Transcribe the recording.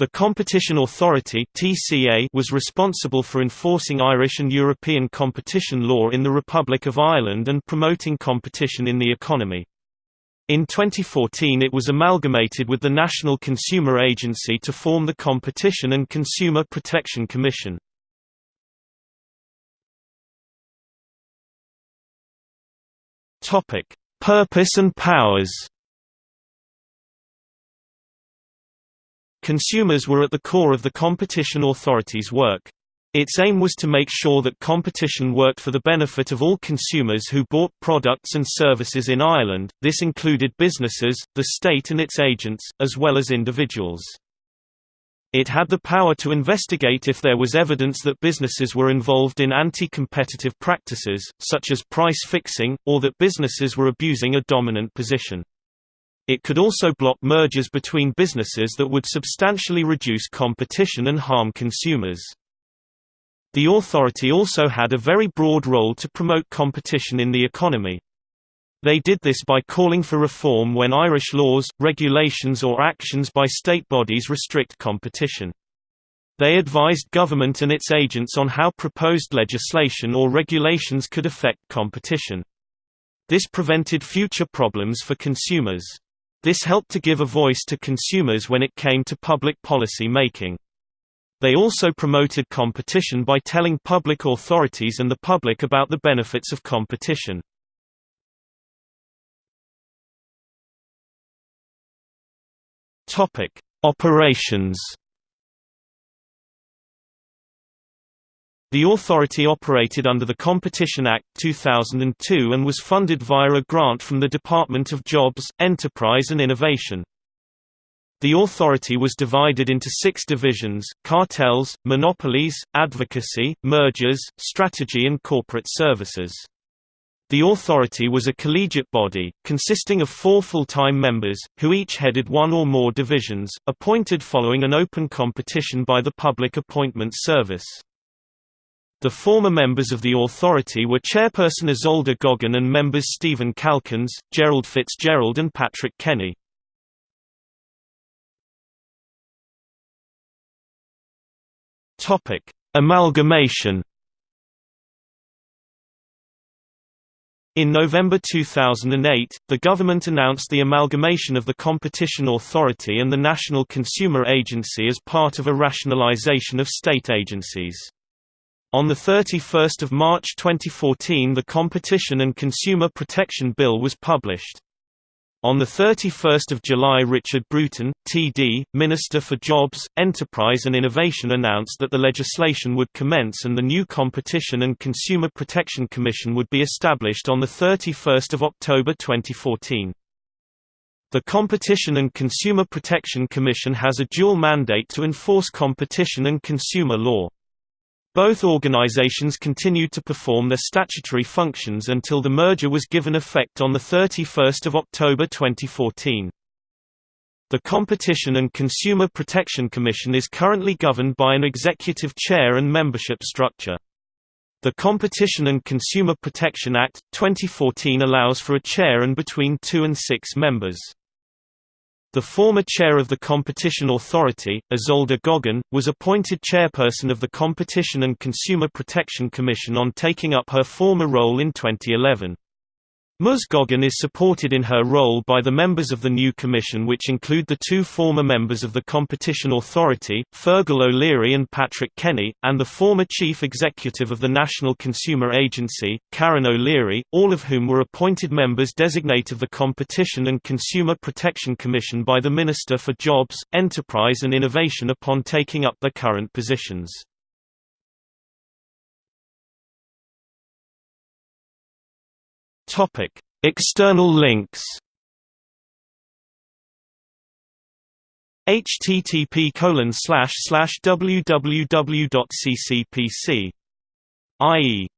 The Competition Authority (TCA) was responsible for enforcing Irish and European competition law in the Republic of Ireland and promoting competition in the economy. In 2014 it was amalgamated with the National Consumer Agency to form the Competition and Consumer Protection Commission. Purpose and powers. Consumers were at the core of the competition authority's work. Its aim was to make sure that competition worked for the benefit of all consumers who bought products and services in Ireland, this included businesses, the state and its agents, as well as individuals. It had the power to investigate if there was evidence that businesses were involved in anti-competitive practices, such as price fixing, or that businesses were abusing a dominant position. It could also block mergers between businesses that would substantially reduce competition and harm consumers. The authority also had a very broad role to promote competition in the economy. They did this by calling for reform when Irish laws, regulations or actions by state bodies restrict competition. They advised government and its agents on how proposed legislation or regulations could affect competition. This prevented future problems for consumers. This helped to give a voice to consumers when it came to public policy making. They also promoted competition by telling public authorities and the public about the benefits of competition. Operations The authority operated under the Competition Act 2002 and was funded via a grant from the Department of Jobs, Enterprise and Innovation. The authority was divided into six divisions, cartels, monopolies, advocacy, mergers, strategy and corporate services. The authority was a collegiate body, consisting of four full-time members, who each headed one or more divisions, appointed following an open competition by the Public Appointments Service. The former members of the authority were chairperson Isolde Goggin and members Stephen Calkins, Gerald Fitzgerald and Patrick Kenny. Topic: Amalgamation. In November 2008, the government announced the amalgamation of the Competition Authority and the National Consumer Agency as part of a rationalization of state agencies. On 31 March 2014 the Competition and Consumer Protection Bill was published. On 31 July Richard Bruton, TD, Minister for Jobs, Enterprise and Innovation announced that the legislation would commence and the new Competition and Consumer Protection Commission would be established on 31 October 2014. The Competition and Consumer Protection Commission has a dual mandate to enforce competition and consumer law. Both organizations continued to perform their statutory functions until the merger was given effect on 31 October 2014. The Competition and Consumer Protection Commission is currently governed by an executive chair and membership structure. The Competition and Consumer Protection Act, 2014 allows for a chair and between two and six members. The former chair of the Competition Authority, Isolde Goggin, was appointed chairperson of the Competition and Consumer Protection Commission on taking up her former role in 2011. Ms. Goggin is supported in her role by the members of the new commission which include the two former members of the Competition Authority, Fergal O'Leary and Patrick Kenny, and the former chief executive of the National Consumer Agency, Karen O'Leary, all of whom were appointed members designate of the Competition and Consumer Protection Commission by the Minister for Jobs, Enterprise and Innovation upon taking up their current positions. Topic: External links. http slash slash www.ccpc. IE